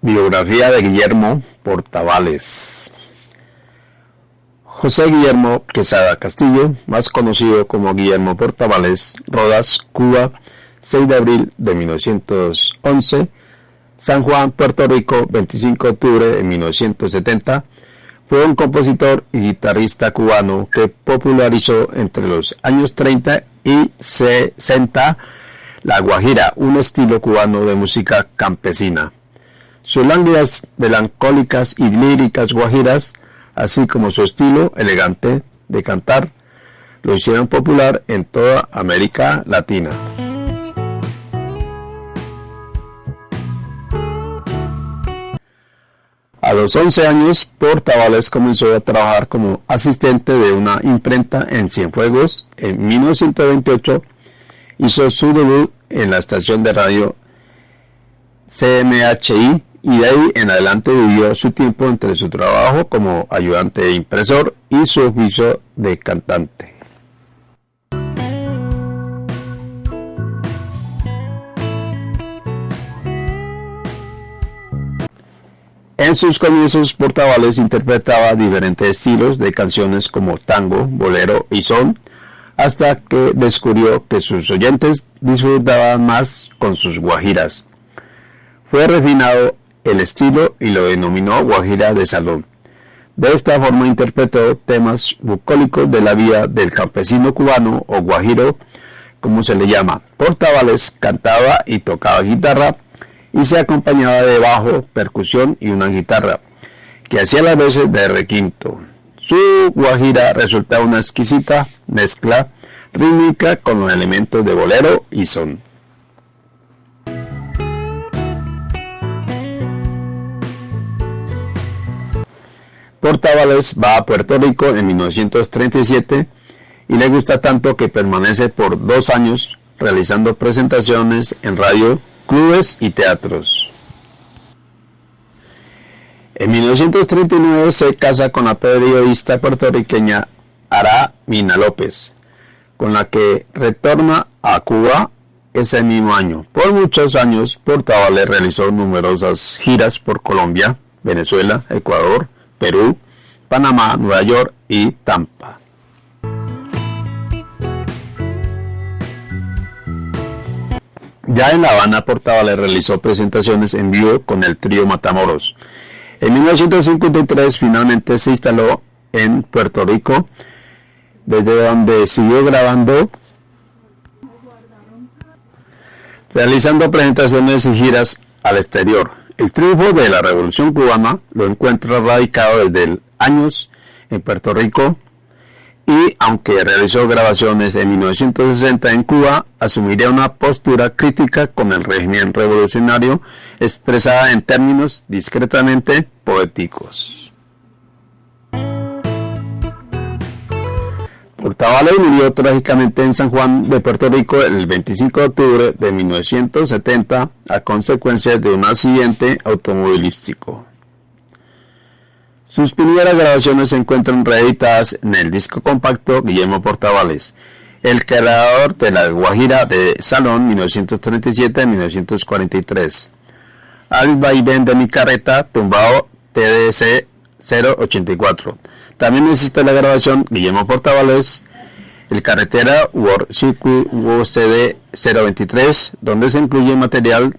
Biografía de Guillermo Portavales. José Guillermo Quesada Castillo, más conocido como Guillermo Portavales, Rodas, Cuba, 6 de abril de 1911, San Juan, Puerto Rico, 25 de octubre de 1970, fue un compositor y guitarrista cubano que popularizó entre los años 30 y 60 la guajira, un estilo cubano de música campesina. Sus lánguidas melancólicas y líricas guajiras, así como su estilo elegante de cantar, lo hicieron popular en toda América Latina. A los 11 años, Portavales comenzó a trabajar como asistente de una imprenta en Cienfuegos. En 1928 hizo su debut en la estación de radio CMHI y de ahí en adelante vivió su tiempo entre su trabajo como ayudante de impresor y su oficio de cantante. En sus comienzos, Portavales interpretaba diferentes estilos de canciones como tango, bolero y son, hasta que descubrió que sus oyentes disfrutaban más con sus guajiras. Fue refinado el estilo y lo denominó guajira de salón. De esta forma interpretó temas bucólicos de la vida del campesino cubano o guajiro, como se le llama. Portavales cantaba y tocaba guitarra y se acompañaba de bajo, percusión y una guitarra, que hacía las veces de requinto. Su guajira resulta una exquisita mezcla rítmica con los elementos de bolero y son. Portavales va a Puerto Rico en 1937 y le gusta tanto que permanece por dos años realizando presentaciones en radio, clubes y teatros. En 1939 se casa con la periodista puertorriqueña Ara Mina López, con la que retorna a Cuba ese mismo año. Por muchos años, Portavales realizó numerosas giras por Colombia, Venezuela, Ecuador, Perú, Panamá, Nueva York y Tampa. Ya en La Habana, Portavales realizó presentaciones en vivo con el trío Matamoros. En 1953 finalmente se instaló en Puerto Rico, desde donde siguió grabando, realizando presentaciones y giras al exterior. El triunfo de la Revolución Cubana lo encuentra radicado desde años en Puerto Rico y aunque realizó grabaciones en 1960 en Cuba, asumiría una postura crítica con el régimen revolucionario expresada en términos discretamente poéticos. Portavales murió trágicamente en San Juan de Puerto Rico el 25 de octubre de 1970 a consecuencia de un accidente automovilístico. Sus primeras grabaciones se encuentran reeditadas en el disco compacto Guillermo Portavales, el creador de la Guajira de Salón 1937-1943. Al vaivén de mi carreta, tumbado TDC 084 también existe la grabación Guillermo Portavales, el carretera World Circuit UCD 023, donde se incluye material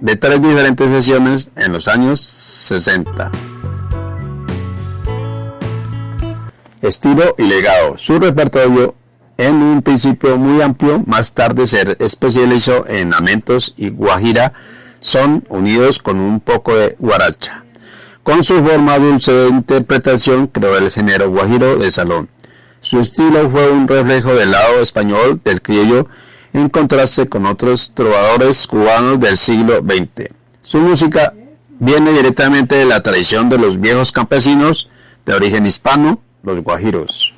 de tres diferentes sesiones en los años 60. Estilo y legado. Su repertorio en un principio muy amplio, más tarde se especializó en lamentos y guajira, son unidos con un poco de guaracha. Con su forma dulce de interpretación creó el género guajiro de salón. Su estilo fue un reflejo del lado español del criollo en contraste con otros trovadores cubanos del siglo XX. Su música viene directamente de la tradición de los viejos campesinos de origen hispano, los guajiros.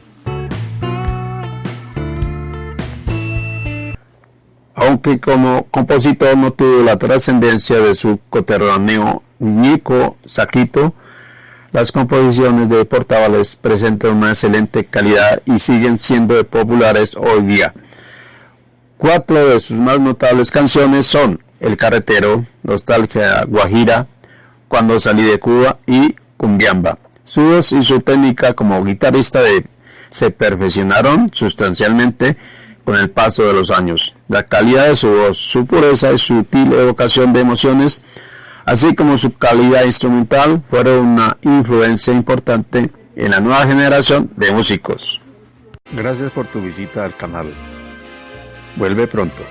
Aunque como compositor no tuvo la trascendencia de su coterráneo Nico Saquito, las composiciones de Portavales presentan una excelente calidad y siguen siendo populares hoy día. Cuatro de sus más notables canciones son El Carretero, Nostalgia Guajira, cuando salí de Cuba y Cumbiamba. Su voz y su técnica como guitarrista se perfeccionaron sustancialmente con el paso de los años. La calidad de su voz, su pureza y sutil evocación de emociones, así como su calidad instrumental, fueron una influencia importante en la nueva generación de músicos. Gracias por tu visita al canal. Vuelve pronto.